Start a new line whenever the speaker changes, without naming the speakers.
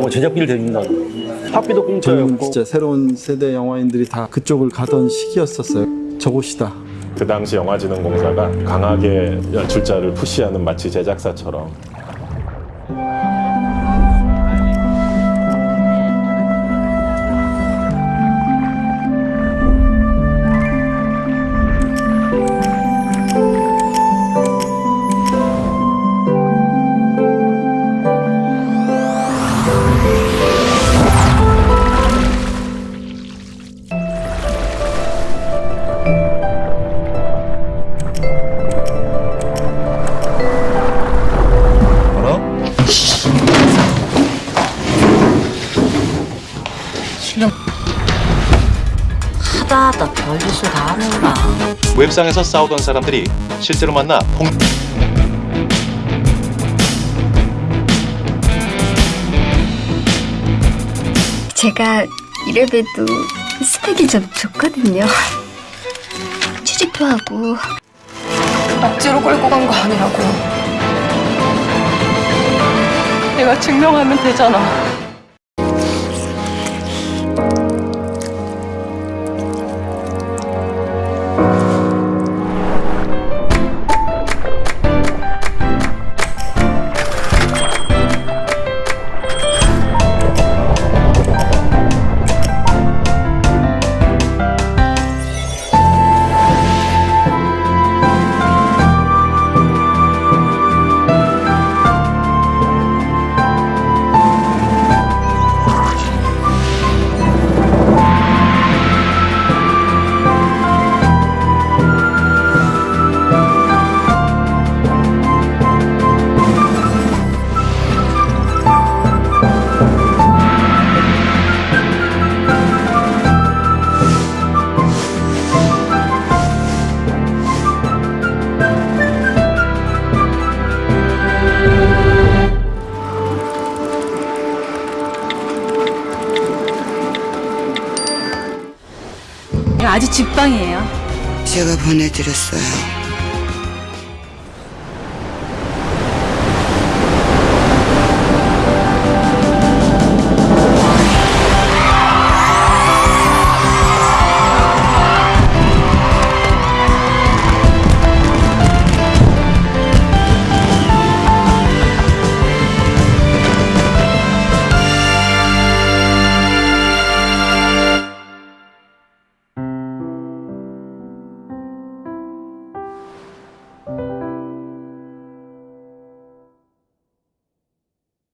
거 제작비를 대준다. 학비도 공짜였고.
진짜 새로운 세대 영화인들이 다 그쪽을 가던 시기였었어요. 저곳이다.
그 당시 영화진흥공사가 강하게 연출자를 푸시하는 마치 제작사처럼
하다 하다 별짓을 다 하는구나.
웹상에서 싸우던 사람들이 실제로 만나 통
제가 이래봬도 스펙이 좀 좋거든요. 취직도 하고
억지로 끌고 간 거 아니라고. 내가 증명하면 되잖아.
아직 집방이에요.
제가 보내드렸어요.